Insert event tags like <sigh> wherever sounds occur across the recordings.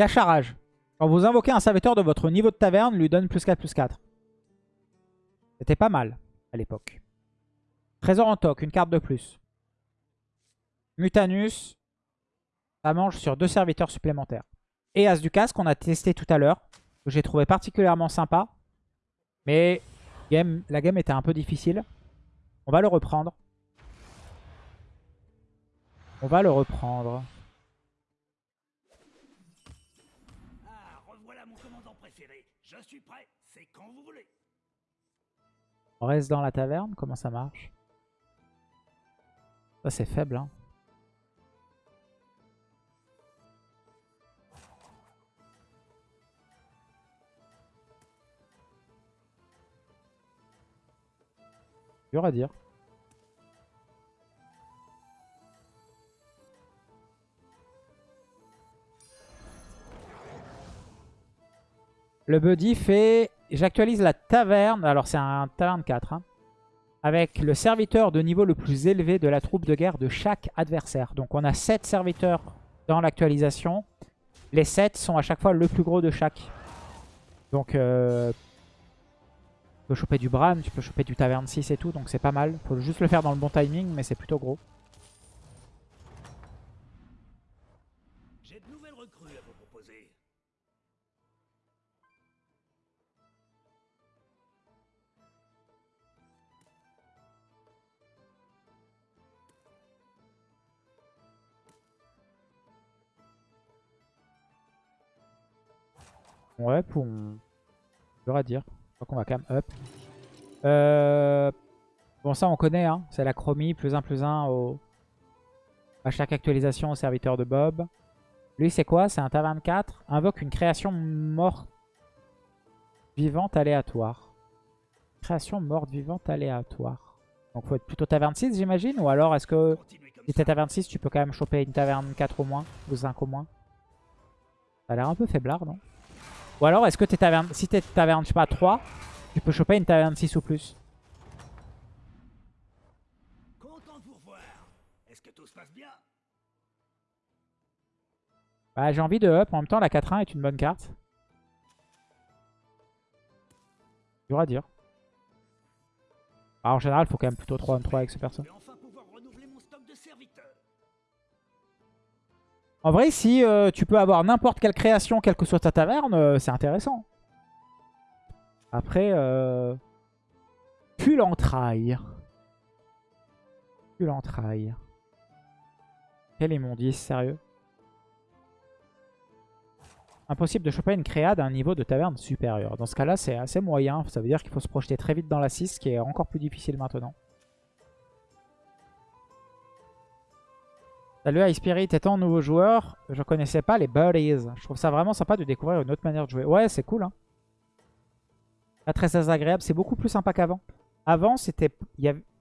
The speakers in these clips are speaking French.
Il y a charage. Quand vous invoquez un serviteur de votre niveau de taverne, lui donne plus 4, plus 4. C'était pas mal à l'époque. Trésor en toc, une carte de plus. Mutanus, ça mange sur deux serviteurs supplémentaires. Et As du casque qu'on a testé tout à l'heure, que j'ai trouvé particulièrement sympa. Mais game, la game était un peu difficile. On va le reprendre. On va le reprendre. On reste dans la taverne, comment ça marche? Ça c'est faible hein. Dur à dire. Le buddy fait... J'actualise la taverne. Alors c'est un taverne 4. hein, avec le serviteur de niveau le plus élevé de la troupe de guerre de chaque adversaire. Donc on a 7 serviteurs dans l'actualisation. Les 7 sont à chaque fois le plus gros de chaque. Donc euh, tu peux choper du Bran, tu peux choper du Taverne 6 et tout. Donc c'est pas mal. Faut juste le faire dans le bon timing, mais c'est plutôt gros. Ouais, pour... Dur à dire. Je crois qu'on va quand même up. Euh... Bon, ça on connaît, hein. c'est la chromie, plus 1, plus 1 au... à chaque actualisation au serviteur de Bob. Lui, c'est quoi? C'est un taverne 4. Invoque une création morte vivante aléatoire. Création morte vivante aléatoire. Donc faut être plutôt taverne 6, j'imagine? Ou alors, est-ce que si t'es taverne 6, tu peux quand même choper une taverne 4 au moins Ou 5 au moins? Ça a l'air un peu faiblard, non? Ou alors, est-ce que t'es taverne... Si t'es taverne, je sais pas, 3, tu peux choper une taverne 6 ou plus Bah, j'ai envie de up. En même temps, la 4-1 est une bonne carte. Dur à dire. Bah, en général, il faut quand même plutôt 3 on 3 avec ce perso. En vrai, si euh, tu peux avoir n'importe quelle création, quelle que soit ta taverne, euh, c'est intéressant. Après, euh... pue l'entraille. Pue l'entraille. Quel immondice, sérieux? Impossible de choper une créa d'un niveau de taverne supérieur. Dans ce cas-là, c'est assez moyen. Ça veut dire qu'il faut se projeter très vite dans la 6, ce qui est encore plus difficile maintenant. Salut High Spirit, étant nouveau joueur, je connaissais pas les Buddies. Je trouve ça vraiment sympa de découvrir une autre manière de jouer. Ouais, c'est cool. Hein. Pas très désagréable, c'est beaucoup plus sympa qu'avant. Avant, c'était,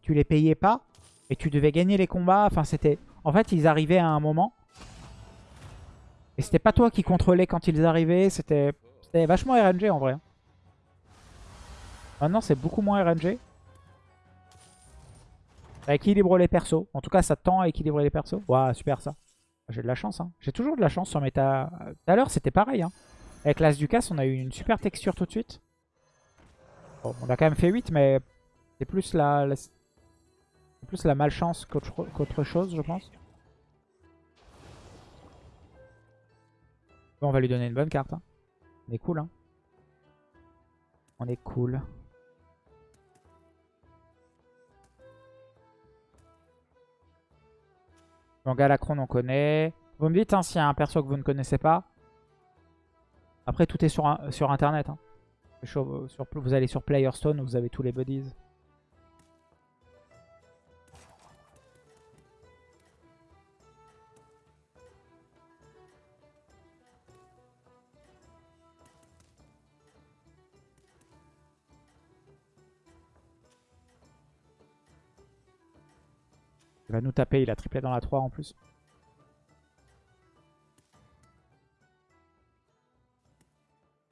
tu les payais pas et tu devais gagner les combats. En fait, ils arrivaient à un moment et c'était pas toi qui contrôlais quand ils arrivaient. C'était, c'était vachement RNG en vrai. hein. Maintenant, c'est beaucoup moins RNG. Équilibre les persos. En tout cas, ça tend à équilibrer les persos. Waouh, super ça. J'ai de la chance. Hein. J'ai toujours de la chance sur mes. Tout à l'heure, c'était pareil. Hein. Avec l'As du Casse, on a eu une super texture tout de suite. On a quand même fait 8, mais c'est plus la, plus la malchance qu'autre chose, je pense. On va lui donner une bonne carte. hein. On est cool. Hein. On est cool. Galacron, on connaît. Vous me dites hein, s'il y a un perso que vous ne connaissez pas. Après, tout est sur, internet. hein. Vous allez sur Playerstone, vous avez tous les buddies. Il va nous taper, il a triplé dans la 3 en plus.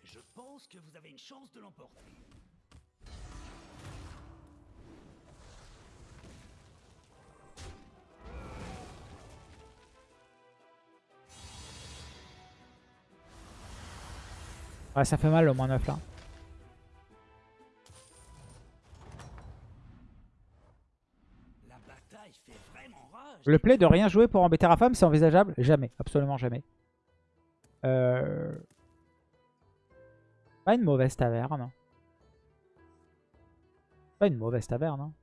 Je pense que vous avez une chance de l'emporter. Ouais, ça fait mal le moins 9 là. Le play de rien jouer pour embêter Rafam, c'est envisageable? Jamais, absolument jamais. Pas une mauvaise taverne. Pas une mauvaise taverne. hein.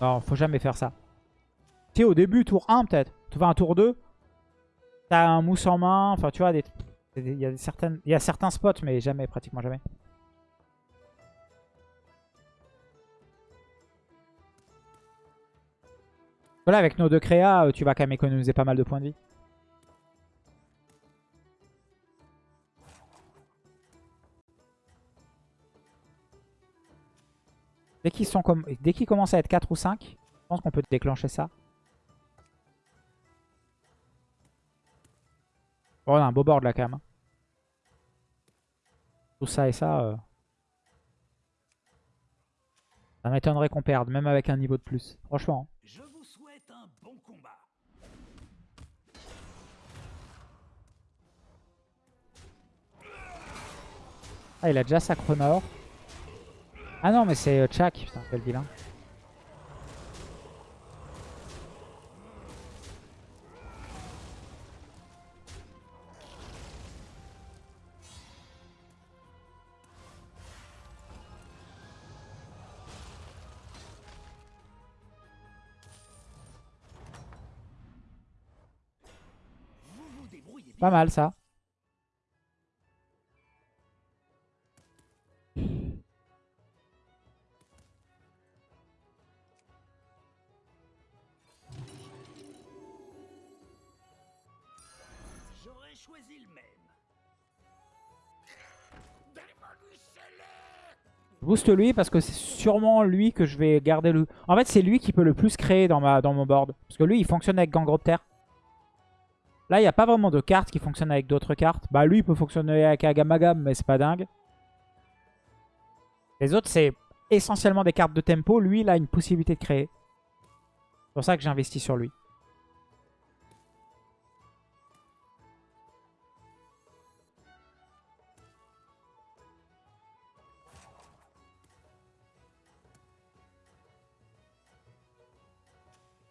Non, faut jamais faire ça. Tu sais, au début, tour 1 peut-être. Tu vas un tour 2. T'as un mousse en main. Enfin, tu vois, des- il y, a certaines... il y a certains spots, mais jamais, pratiquement jamais. Voilà, avec nos deux créas, euh, tu vas quand même économiser pas mal de points de vie. Dès qu'ils qu'ils commencent à être 4 ou 5, je pense qu'on peut déclencher ça. Bon, on a un beau board là quand même. hein. Tout ça et ça. euh, Ça m'étonnerait qu'on perde, même avec un niveau de plus. Franchement. hein. Je vous souhaite un bon combat. Ah, il a déjà Sacronor. Ah non, mais c'est euh, Chak. Putain, quel vilain. Pas mal ça. Booste lui parce que c'est sûrement lui que je vais garder le... En fait, c'est lui qui peut le plus créer dans, mon board. Parce que lui, il fonctionne avec Gangrother. Là, il n'y a pas vraiment de cartes qui fonctionnent avec d'autres cartes. Bah, lui, il peut fonctionner avec Agamagam, mais c'est pas dingue. Les autres, c'est essentiellement des cartes de tempo. Lui, il a une possibilité de créer. C'est pour ça que j'investis sur lui.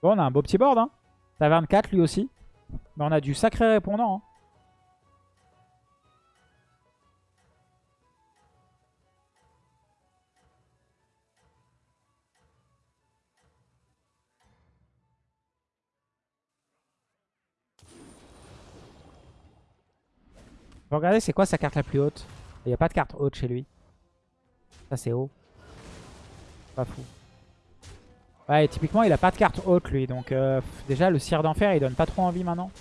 On a un beau petit board. Hein. Taverne 4, lui aussi. Mais on a du sacré répondant. hein. Faut regarder c'est quoi sa carte la plus haute? Il n'y a pas de carte haute chez lui. Ça c'est haut. Pas fou. Ouais, typiquement il a pas de carte haute lui. Donc euh, déjà le cire d'enfer il donne pas trop envie maintenant.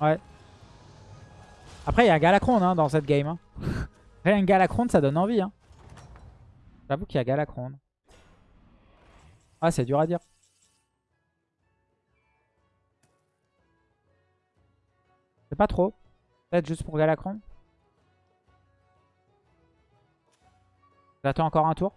Ouais. Après il y a un Galacron hein, dans cette game. Hein. <laughs> Après un Galacron ça donne envie. Hein. J'avoue qu'il y a Galacron. Ah c'est dur à dire. Pas trop. Peut-être juste pour Galacron. J'attends encore un tour.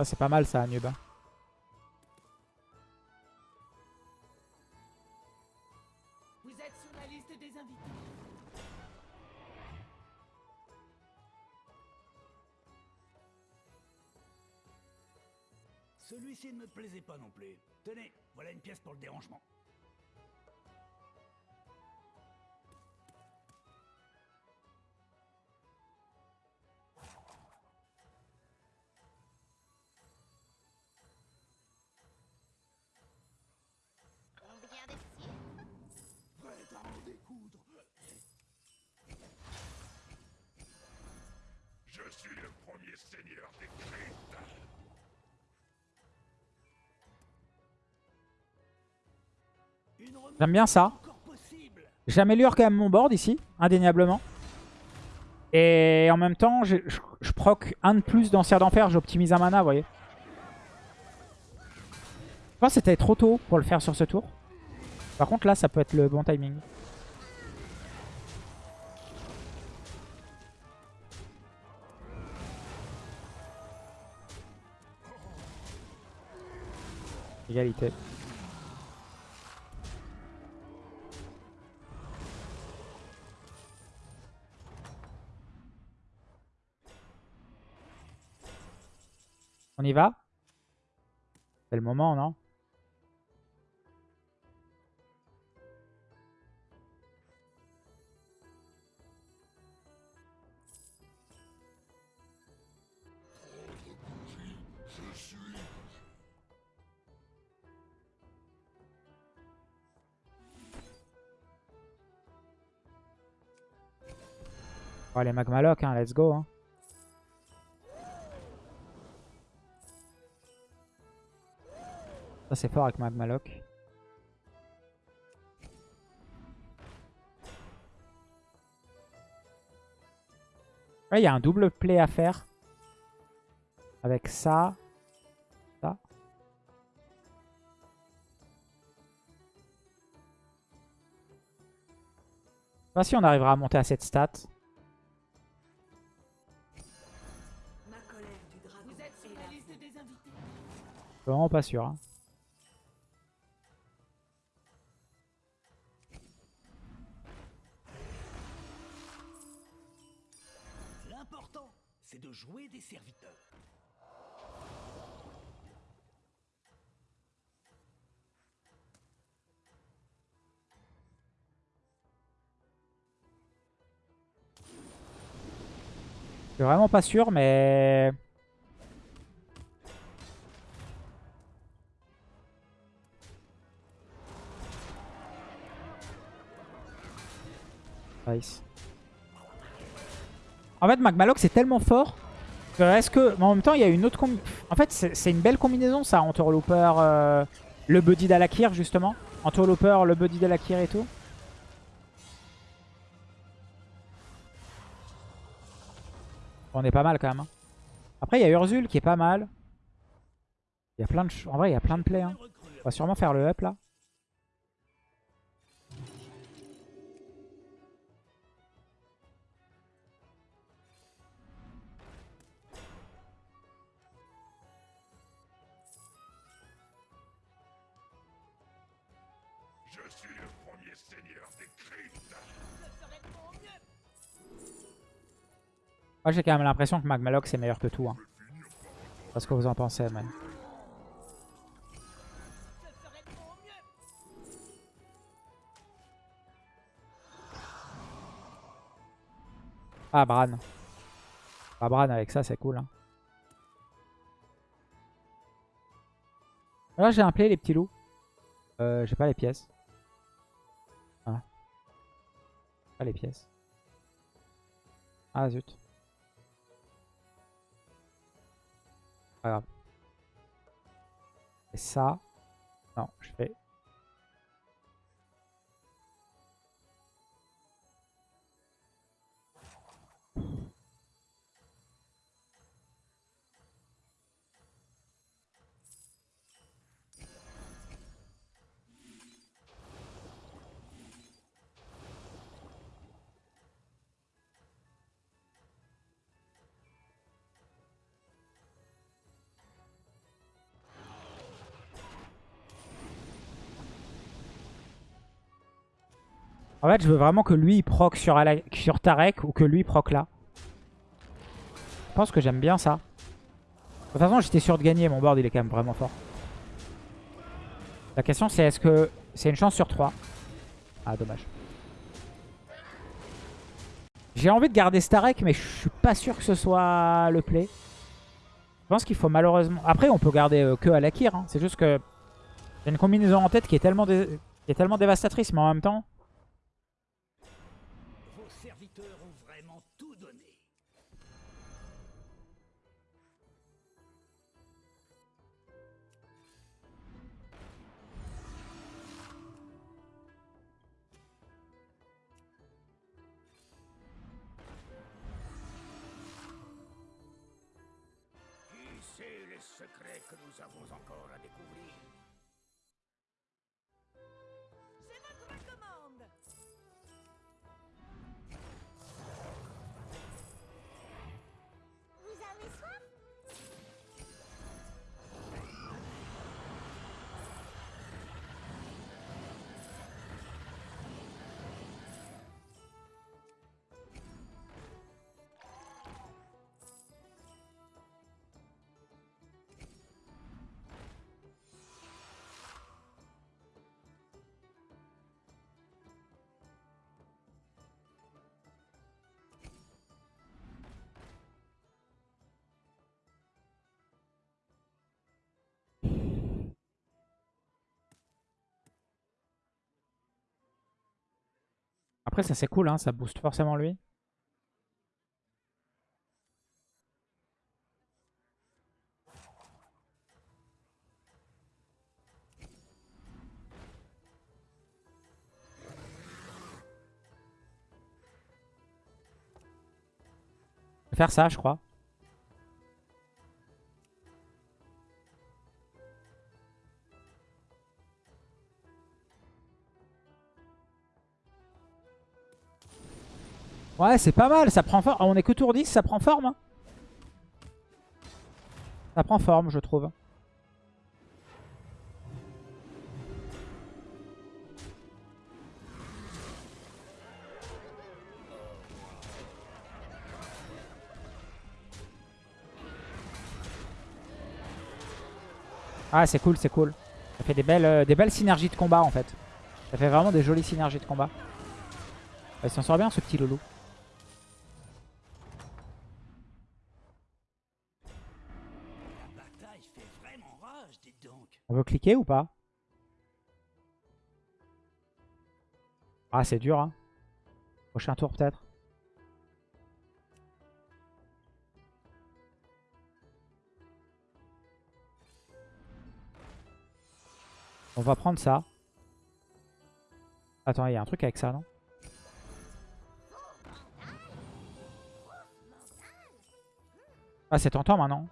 Ah, c'est pas mal ça, Nub. hein. Vous êtes sur la liste des invités. Celui-ci ne me plaisait pas non plus. Tenez, voilà une pièce pour le dérangement. J'aime bien ça. J'améliore quand même mon board ici, indéniablement. Et en même temps, je, proc un de plus d'ancien d'enfer, j'optimise un mana, vous voyez. Je pense que c'était trop tôt pour le faire sur ce tour. Par contre, là, ça peut être le bon timing. Égalité. On y va? C'est le moment, non? Oh, les Magmaloc, hein, let's go. Hein. Ça, c'est fort avec Magmaloc. Ouais, il y a un double play à faire. Avec ça. Ça. Je sais pas si on arrivera à monter à cette stat. Vraiment pas sûr. hein. C'est de jouer des serviteurs. Je suis vraiment pas sûr, mais... Nice. En fait, Magmaloc, c'est tellement fort est-ce que... Mais en même temps, il y a une autre... En fait, c'est une belle combinaison, ça, Entourlooper, euh, le Buddy d'Alakir, justement. Entourlooper, le Buddy d'Alakir et tout. On est pas mal quand même. hein. Après, il y a Urzul qui est pas mal. Il y a plein de... En vrai, il y a plein de plays. hein. On va sûrement faire le up là. Moi, j'ai quand même l'impression que Magmaloc c'est meilleur que tout. Hein. Je sais pas ce que vous en pensez, mais... Ah, Bran. Ah, Bran avec ça, c'est cool. hein. Là, j'ai un play, les petits loups. Euh, j'ai pas les pièces. Ah. Pas les pièces. Ah, zut. Pas. Et ça. Non, je fais. En fait, je veux vraiment que lui il proc sur, sur Tarek ou que lui proc là. Je pense que j'aime bien ça. De toute façon, j'étais sûr de gagner. Mon board, il est quand même vraiment fort. La question, c'est est-ce que c'est une chance sur 3 Ah, dommage. J'ai envie de garder Starek, mais je suis pas sûr que ce soit le play. Je pense qu'il faut malheureusement... Après, on peut garder euh, que Alakir. Hein. C'est juste que j'ai une combinaison en tête qui est tellement, qui est tellement dévastatrice, mais en même temps... que nous avons encore Après, ça c'est cool, hein, ça booste forcément lui. Faire ça, je crois. Ouais, c'est pas mal, ça prend forme. On est que tour 10, ça prend forme. hein. Ça prend forme, je trouve. Ah, c'est cool, c'est cool. Ça fait des belles, euh, des belles synergies de combat, en fait. Ça fait vraiment des jolies synergies de combat. Il s'en sort bien, ce petit loulou. On veut cliquer ou pas? Ah, c'est dur, hein. Prochain tour, peut-être? On va prendre ça. Attends, il y a un truc avec ça, non? Ah, c'est tentant maintenant.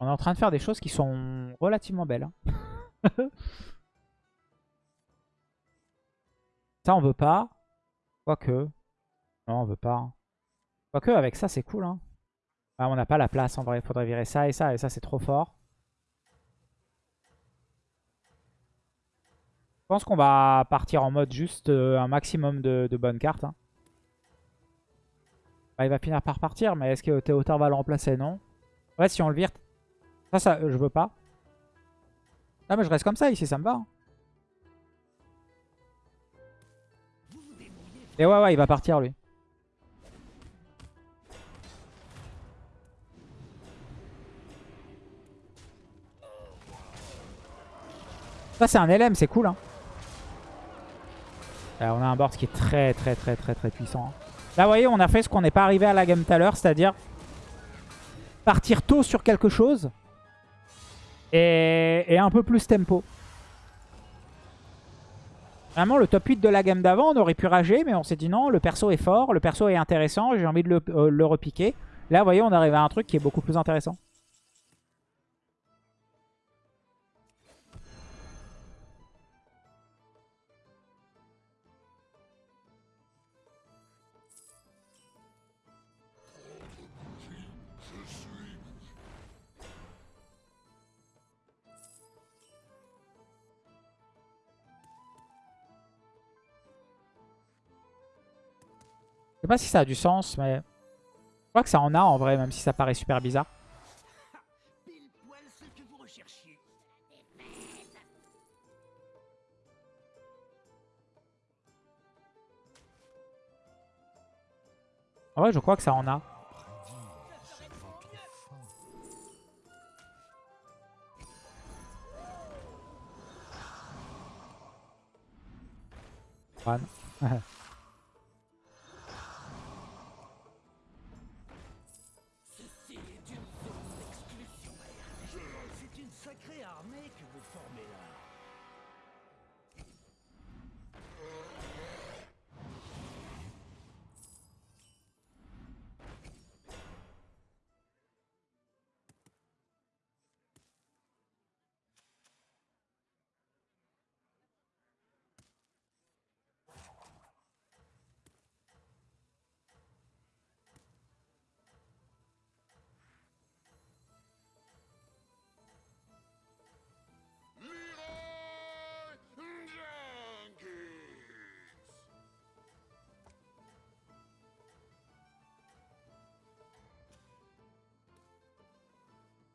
On est en train de faire des choses qui sont relativement belles. hein. <laughs> ça, on veut pas. Quoique. Non, on veut pas. Quoique, avec ça, c'est cool. Hein. Ah, on n'a pas la place en vrai. Il faudrait virer ça et ça. Et ça, c'est trop fort. Je pense qu'on va partir en mode juste euh, un maximum de, de bonnes cartes. hein. Bah, il va finir par partir, mais est-ce que Théotard va le remplacer? Non. Ouais, si on le vire... Ça, ça, euh, je veux pas. Ah, mais je reste comme ça ici, ça me va. hein. Et ouais, ouais, il va partir, lui. Ça, c'est un LM, c'est cool. Hein. Euh, on a un board qui est très, très, très, très, très puissant. hein. Là, vous voyez, on a fait ce qu'on n'est pas arrivé à la game tout à l'heure, c'est-à-dire partir tôt sur quelque chose et, un peu plus tempo. Vraiment, le top 8 de la game d'avant, on aurait pu rager, mais on s'est dit non, le perso est fort, le perso est intéressant, j'ai envie de le, euh, le repiquer. Là, vous voyez, on arrive à un truc qui est beaucoup plus intéressant. sais pas si ça a du sens, mais je crois que ça en a en vrai, même si ça paraît super bizarre. En vrai, je crois que ça en a. One. <laughs>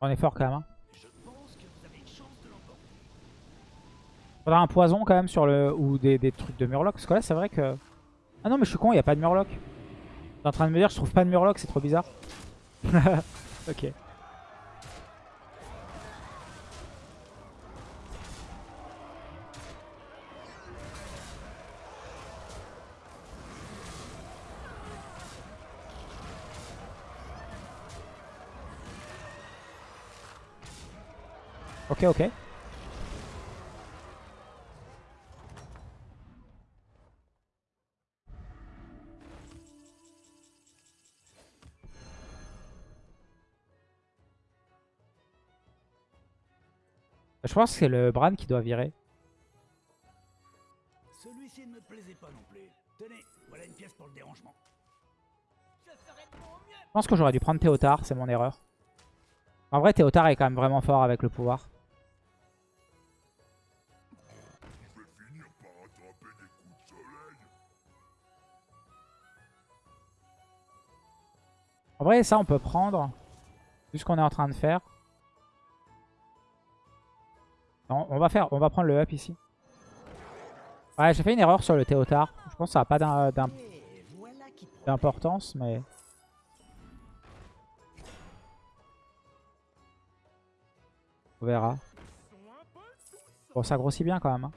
On est fort quand même. hein. Faudra un poison quand même sur le... Ou des, des trucs de murloc. Parce que là c'est vrai que... Ah non mais je suis con, il n'y a pas de murloc. Je suis en train de me dire je trouve pas de murloc, c'est trop bizarre. <laughs> ok. Ok, ok. Je pense que c'est le Bran qui doit virer. Celui-ci ne me plaisait pas non plus. Tenez, voilà une pièce pour le dérangement. Je ferai de mon mieux. Je pense que j'aurais dû prendre Théotard, c'est mon erreur. En vrai, Théotard est quand même vraiment fort avec le pouvoir. En vrai, ça, on peut prendre. Vu ce qu'on est en train de faire. On va faire, on va prendre le up ici. Ouais, j'ai fait une erreur sur le Théotard. Je pense que ça n'a pas d'importance, mais... On verra. Bon, ça grossit bien quand même. hein.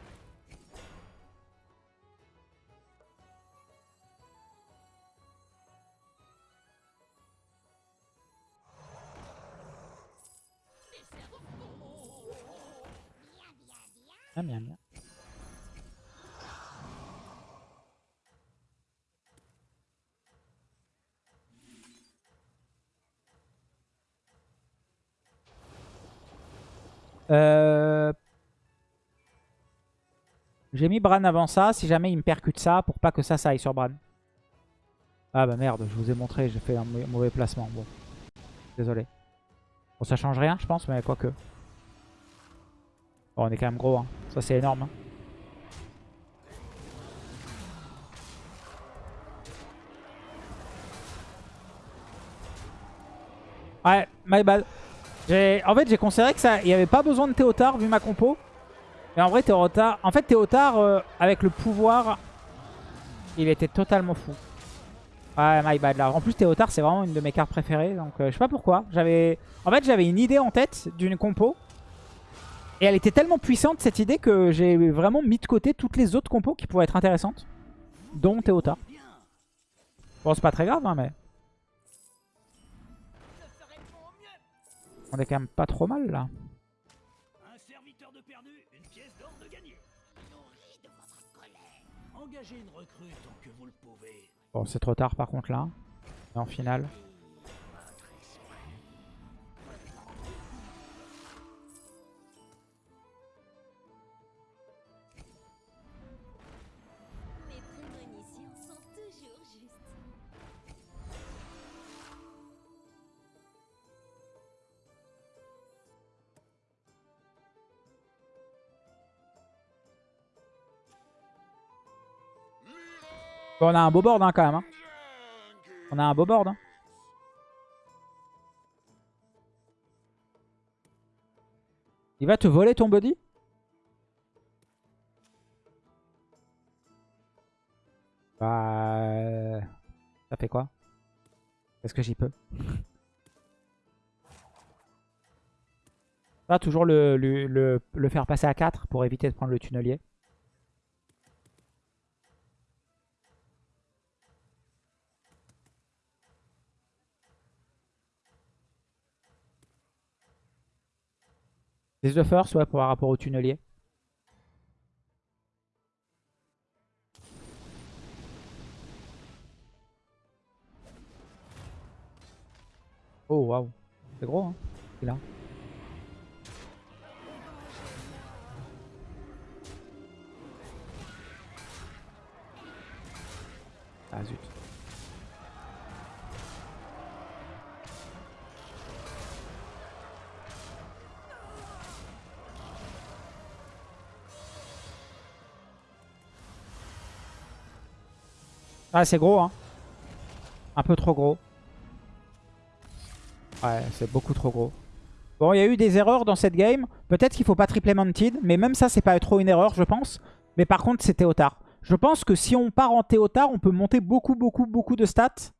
Bien, bien, bien. Euh... J'ai mis Bran avant ça, si jamais il me percute ça, pour pas que ça, ça aille sur Bran. Ah bah merde, je vous ai montré, j'ai fait un mau- mauvais placement. Bon, désolé. Bon, ça change rien, je pense, mais quoique. Bon, on est quand même gros, hein. ça c'est énorme. hein. Ouais, my bad. En fait, j'ai considéré que ça, n'y avait pas besoin de Théotard vu ma compo. Mais en vrai, Théotard, en fait, Théotard, euh, avec le pouvoir, il était totalement fou. Ouais, my bad là. En plus, Théotard, c'est vraiment une de mes cartes préférées. Donc, euh, je sais pas pourquoi. J'avais, En fait, j'avais une idée en tête d'une compo. Et elle était tellement puissante, cette idée, que j'ai vraiment mis de côté toutes les autres compos qui pourraient être intéressantes. Dont Théotard. Bien. Bon, c'est pas très grave, hein, mais on est quand même pas trop mal là. Un serviteur de perdu, une pièce d'or de gagné. Nourri de votre colère. Engagez une recrue tant que vous le pouvez. Bon, c'est trop tard par contre là. Et en finale. On a un beau board hein, quand même. hein. On a un beau board. hein. Il va te voler ton body? Bah... euh, Ça fait quoi? Est-ce que j'y peux? Va toujours le, le, le- le faire passer à 4 pour éviter de prendre le tunnelier. C'est the first, ouais, par rapport au tunnelier. Oh, waouh. C'est gros, hein. C'est là. Ah. Ah, c'est gros, hein. Un peu trop gros. Ouais, c'est beaucoup trop gros. Bon, il y a eu des erreurs dans cette game. Peut-être qu'il faut pas tripler Mounted, mais même ça, c'est pas trop une erreur, je pense. Mais par contre, c'est Théotard. Je pense que si on part en Théotard, on peut monter beaucoup, beaucoup, beaucoup de stats.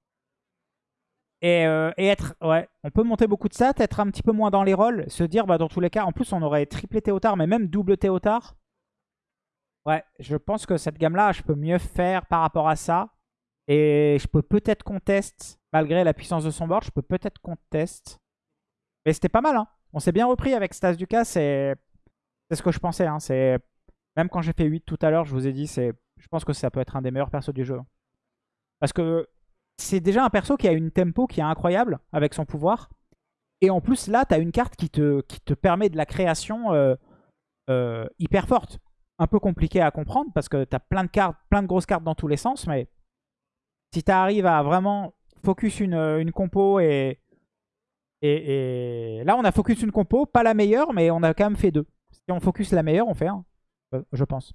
Et, euh, être... Ouais, on peut monter beaucoup de stats, être un petit peu moins dans les rolls, se dire, bah dans tous les cas, en plus, on aurait triplé Théotard, mais même double Théotard. Ouais, je pense que cette gamme-là, je peux mieux faire par rapport à ça. Et je peux peut-être contest, malgré la puissance de son board, je peux peut-être contest. Mais c'était pas mal, hein. On s'est bien repris avec Stas Ducas, c'est ce que je pensais. Hein. Même quand j'ai fait 8 tout à l'heure, je vous ai dit, je pense que ça peut être un des meilleurs persos du jeu. Parce que c'est déjà un perso qui a une tempo qui est incroyable avec son pouvoir. Et en plus, là, tu as une carte qui te, qui te permet de la création euh, euh, hyper forte. Un peu compliqué à comprendre parce que tu as plein de cartes, plein de grosses cartes dans tous les sens, mais si tu à vraiment focus une, une compo et, et, Là, on a focus une compo, pas la meilleure, mais on a quand même fait deux. Si on focus la meilleure, on fait un, euh, je pense.